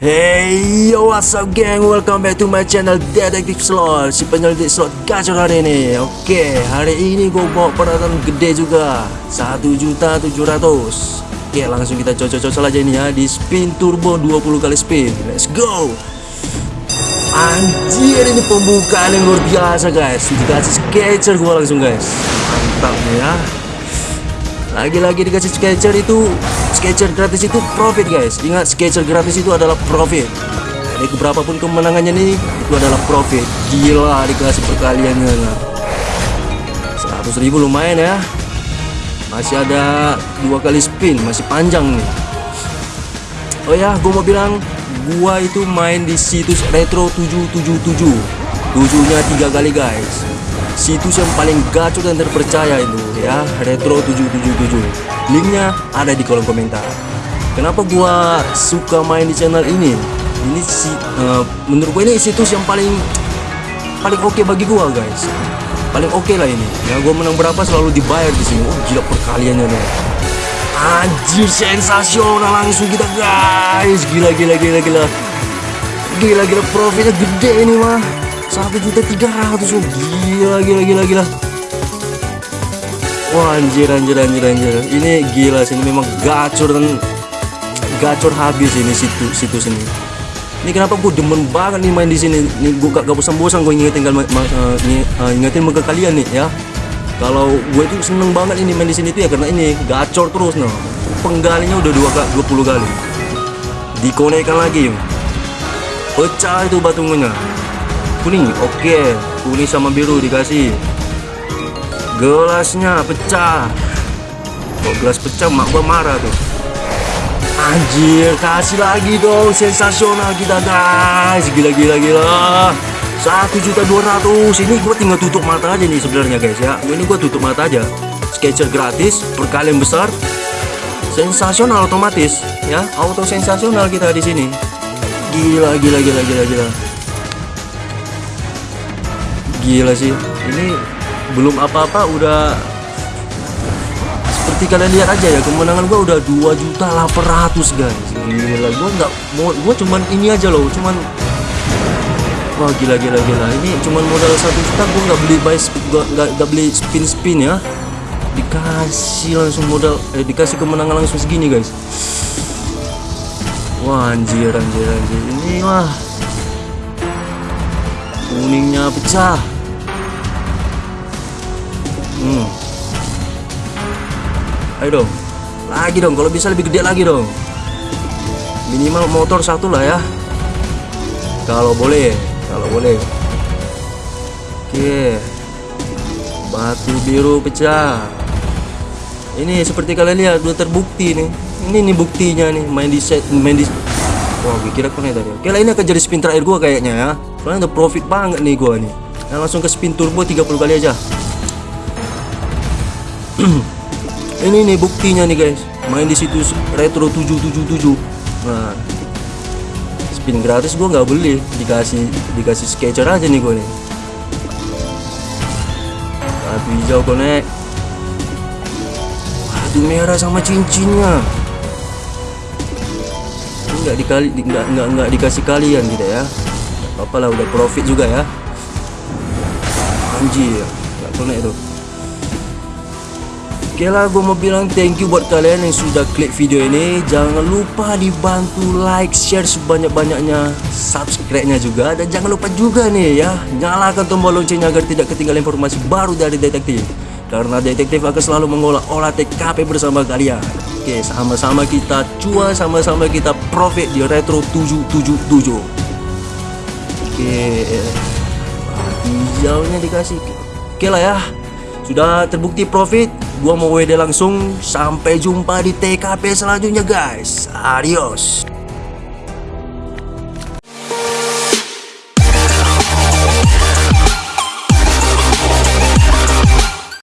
Hey yo what's up gang? Welcome back to my channel Detective Slot. Si penyelidik slot gacor hari ini. Oke hari ini gue bawa peralatan gede juga. 1.700 Oke langsung kita cocok-cocok aja ini ya. Di spin turbo 20 kali spin. Let's go. Anjir ini pembukaan yang luar biasa guys. Dikasih sketcher gue langsung guys. Mantap ya. Lagi-lagi dikasih sketcher itu sketcher gratis itu profit guys. Ingat sketcher gratis itu adalah profit. Jadi berapapun kemenangannya nih itu adalah profit. Gila dikasih perkaliannya 100 ribu lumayan ya. Masih ada dua kali spin masih panjang nih. Oh ya gue mau bilang gua itu main di situs retro 777 tujuhnya tiga kali guys situs yang paling gacor dan terpercaya itu ya. Retro 777 linknya ada di kolom komentar. Kenapa gua suka main di channel ini? Ini si uh, menurut gua ini situs yang paling paling oke okay bagi gua guys. Paling oke okay lah ini. Ya gua menang berapa selalu dibayar di sini. Oh gila perkaliannya nih anjir sensasional langsung kita guys. Gila gila gila gila. Gila gila profitnya gede ini mah satu juta tiga ratus oh gila gila gila gila. Wah anjir anjir anjir anjir. Ini gila sih ini memang gacor dan gacor habis ini situ situs ini ini kenapa gue demen banget nih main di sini? Nih gue gak, gak bosan-bosan gue ingetin kan uh, uh, ingetin ke kalian nih ya. Kalau gue itu seneng banget ini main di sini tuh ya karena ini gacor terus noh penggalinya udah dua dua puluh kali. Dikonekkan lagi pecah itu batungnya kuning oke kuning sama biru dikasih. Gelasnya pecah. Kok gelas pecah mak gua marah tuh anjir kasih lagi dong. Sensasional kita guys. Gila gila gila satu juta dua ratus. Ini gua tinggal tutup mata aja nih sebenarnya guys ya. Ini gua tutup mata aja. Sketcher gratis perkalian besar. Sensasional otomatis ya. Auto sensasional kita di sini. Gila gila gila gila gila gila sih. Ini belum apa-apa udah seperti kalian lihat aja ya kemenangan gua udah 2 juta 800 guys. Gila gua nggak mau gua cuman ini aja loh cuman wah gila gila gila. Ini cuman modal satu juta gua nggak beli buy nggak beli spin spin ya. Dikasih langsung modal eh dikasih kemenangan langsung segini guys. Wah anjir anjir anjir. Ini wah kuningnya pecah hmm. ayo dong lagi dong kalau bisa lebih gede lagi dong minimal motor satu lah ya kalau boleh kalau boleh oke batu biru pecah ini seperti kalian lihat udah terbukti nih ini nih buktinya nih main di set main di Wah, gue kira kena tadi. Oke lah ini akan jadi spin terakhir gua kayaknya ya. Soalnya udah profit banget nih gua nih. Nah, langsung ke spin turbo 30 kali aja. ini nih buktinya nih guys. Main di situs Retro 777. Nah. Spin gratis gua nggak beli, dikasih dikasih sketcher aja nih gua nih. Batu hijau konek. Batu merah sama cincinnya nggak dikali nggak nggak nggak dikasih kalian gitu ya nggak apa-apa lah udah profit juga ya anjir nggak kena itu oke lah gue mau bilang thank you buat kalian yang sudah klik video ini. Jangan lupa dibantu like share sebanyak-banyaknya subscribe nya juga. Dan jangan lupa juga nih ya nyalakan tombol loncengnya agar tidak ketinggalan informasi baru dari detektif. Karena detektif akan selalu mengolah olah TKP bersama kalian. Oke sama-sama kita cuan sama-sama kita profit di retro 777 Oke hijaunya dikasih. Oke lah ya sudah terbukti profit gua mau WD langsung. Sampai jumpa di TKP selanjutnya guys. Adios